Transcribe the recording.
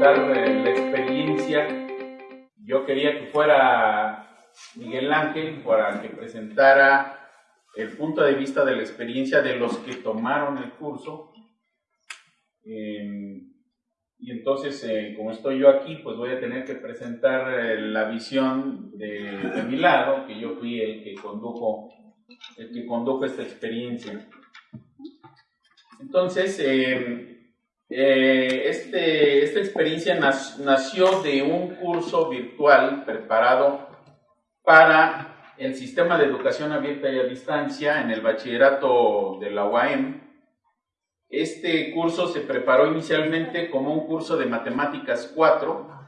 presentar eh, la experiencia. Yo quería que fuera Miguel Ángel para que presentara el punto de vista de la experiencia de los que tomaron el curso. Eh, y entonces, eh, como estoy yo aquí, pues voy a tener que presentar la visión de, de, mi lado, que yo fui el que condujo, el que condujo esta experiencia. Entonces, eh, eh, este, esta experiencia nació de un curso virtual preparado para el sistema de educación abierta y a distancia en el bachillerato de la UAM. Este curso se preparó inicialmente como un curso de matemáticas 4